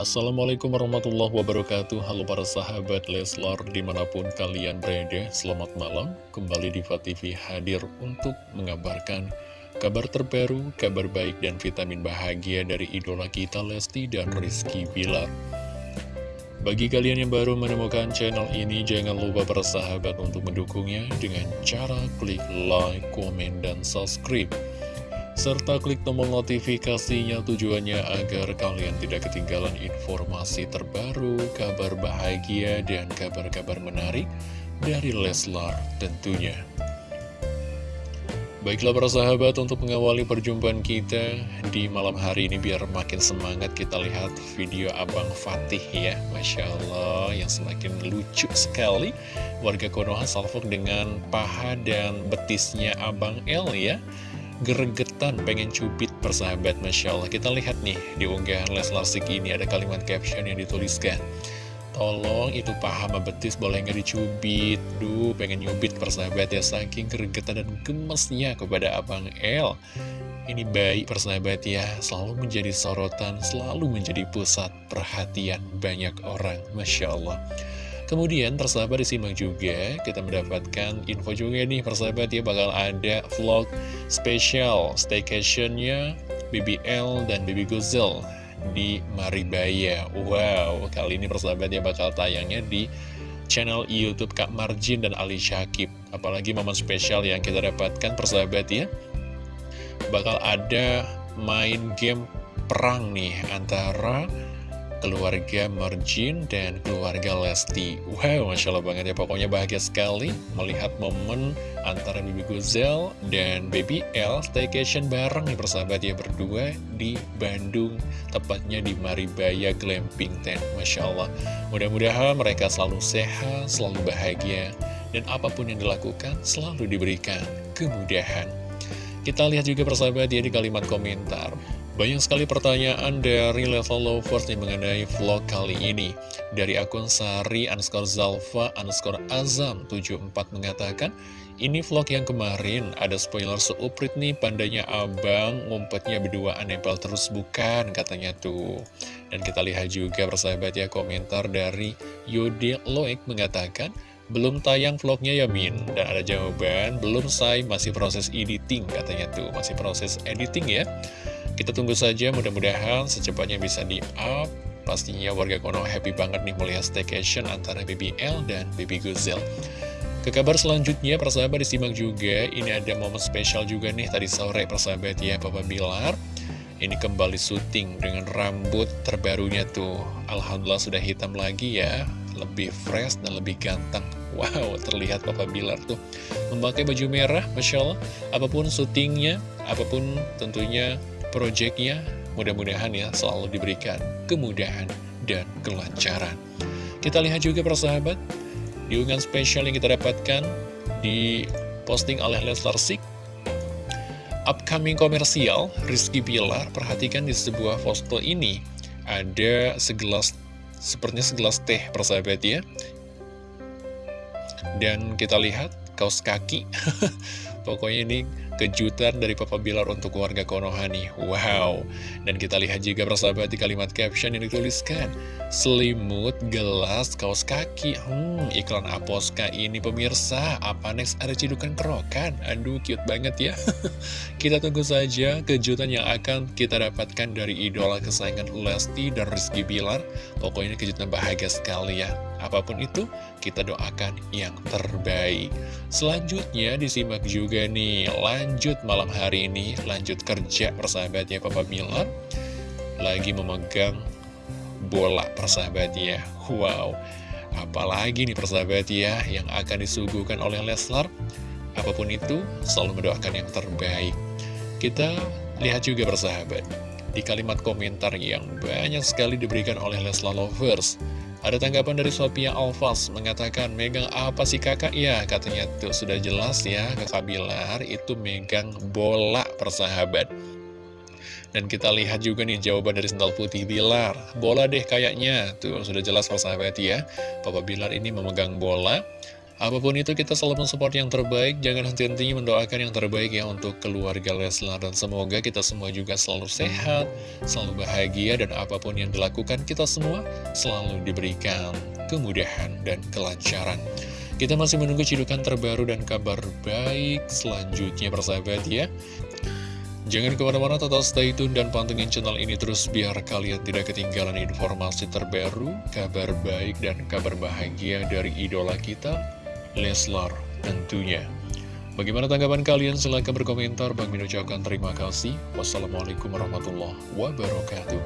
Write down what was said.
Assalamualaikum warahmatullahi wabarakatuh. Halo para sahabat Leslar di mana pun kalian berada Selamat malam. Kembali di TV hadir untuk mengabarkan Kabar terbaru, kabar baik dan vitamin bahagia dari idola kita Lesti dan Rizky Bilar. Bagi kalian yang baru menemukan channel ini, jangan lupa para sahabat untuk mendukungnya dengan cara klik like, komen, dan subscribe serta klik tombol notifikasinya tujuannya agar kalian tidak ketinggalan informasi terbaru, kabar bahagia, dan kabar-kabar menarik dari Leslar tentunya. Baiklah para sahabat untuk mengawali perjumpaan kita di malam hari ini biar makin semangat kita lihat video Abang Fatih ya. Masya Allah yang semakin lucu sekali. Warga Konoha salvok dengan paha dan betisnya Abang El ya gregetan pengen cubit persahabat Masya Allah. Kita lihat nih di unggahan Leslar Sik ini ada kalimat caption yang dituliskan. Tolong itu paham betis boleh nggak dicubit? Duh pengen nyubit persahabat ya. Saking gregetan dan gemesnya kepada Abang El. Ini baik persahabat ya. Selalu menjadi sorotan Selalu menjadi pusat perhatian banyak orang Masya Allah Kemudian persahabat disimak juga kita mendapatkan info juga nih persahabat ya bakal ada vlog spesial staycationnya BBL dan Baby Gozel di Maribaya. Wow kali ini persahabat ya bakal tayangnya di channel Youtube Kak Marjin dan Ali Syakib. Apalagi momen spesial yang kita dapatkan persahabat ya. Bakal ada main game perang nih antara keluarga Marjin dan keluarga Lesti. Wow, Masya Allah banget ya. Pokoknya bahagia sekali melihat momen antara Bibi Guzel dan Baby L Staycation bareng nih persahabat ya berdua di Bandung. Tepatnya di Maribaya Glamping Tent Masya Allah. Mudah-mudahan mereka selalu sehat, selalu bahagia Dan apa pun yang dilakukan selalu diberikan kemudahan. Kita lihat juga persahabat ya di kalimat komentar banyak sekali pertanyaan dari level lovers nih mengenai vlog kali ini. Dari akun Sari underscore Zalfa underscore Azam 74 mengatakan, ini vlog yang kemarin ada spoiler seuprit nih pandanya abang ngumpetnya berduaan nempel terus bukan katanya tuh. Dan kita lihat juga persahabat ya komentar dari Yodi Loek mengatakan, belum tayang vlognya ya Min Dan ada jawaban, belum say, masih proses editing katanya tuh Masih proses editing ya kita tunggu saja mudah-mudahan secepatnya bisa di-up. Pastinya warga Kono happy banget nih melihat staycation antara BBL dan Baby Guzel Ke kabar selanjutnya persahabat disimak juga Ini ada momen spesial juga nih tadi sore persahabat ya Papa Bilar. Ini kembali syuting dengan rambut terbarunya tuh. Alhamdulillah sudah hitam lagi ya Lebih fresh dan lebih ganteng. Wow, terlihat Papa Bilar tuh. Memakai baju merah, Masya Allah. Apa pun syutingnya, apa pun tentunya proyeknya mudah-mudahan ya selalu diberikan kemudahan dan kelancaran. Kita lihat juga persahabat, di unggahan spesial yang kita dapatkan di posting oleh Leslar Sik, upcoming komersial Rizky Pilar, perhatikan di sebuah foto ini, ada segelas, sepertinya segelas teh persahabat ya, dan kita lihat kaos kaki, pokoknya ini kejutan dari Papa Bilar untuk warga Konoha nih. Wow. Dan kita lihat juga persahabat di kalimat caption yang dituliskan. Selimut, gelas, kaos kaki. Hmm, iklan Aposka ini pemirsa. Apa next ada cidukan kerokan? Aduh, cute banget ya. kita tunggu saja kejutan yang akan kita dapatkan dari idola kesayangan Lesti dan Rizky Bilar. Pokoknya kejutan bahagia sekali ya. Apa pun itu, kita doakan yang terbaik. Selanjutnya disimak juga nih, lanjut malam hari ini, lanjut kerja persahabatnya Papa Milan. Lagi memegang bola persahabat ya. Wow, apalagi nih persahabat ya yang akan disuguhkan oleh Leslar. Apa pun itu, selalu mendoakan yang terbaik. Kita lihat juga persahabat, di kalimat komentar yang banyak sekali diberikan oleh Leslar Lovers. Ada tanggapan dari Sophia Alfas mengatakan, megang apa sih kakak? Ya, katanya tuh sudah jelas ya, kakak Bilar itu megang bola persahabat. Dan kita lihat juga nih jawaban dari sendal putih Bilar. Bola deh kayaknya, tuh sudah jelas persahabat ya. Papa Bilar ini memegang bola. Apa pun itu kita selalu mensupport yang terbaik, jangan henti-hentinya mendoakan yang terbaik ya untuk keluarga Leslar. Dan semoga kita semua juga selalu sehat, selalu bahagia, dan apa pun yang dilakukan kita semua selalu diberikan kemudahan dan kelancaran. Kita masih menunggu cidukan terbaru dan kabar baik selanjutnya persahabat ya. Jangan ke mana-mana tetap stay tune dan pantengin channel ini terus biar kalian tidak ketinggalan informasi terbaru, kabar baik dan kabar bahagia dari idola kita, Leslar tentunya. Bagaimana tanggapan kalian? Silahkan berkomentar. Bang Min terima kasih. Wassalamualaikum warahmatullahi wabarakatuh.